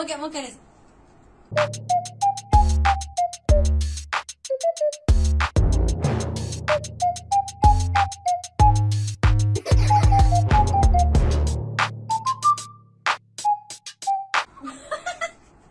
もう一回もう一回です。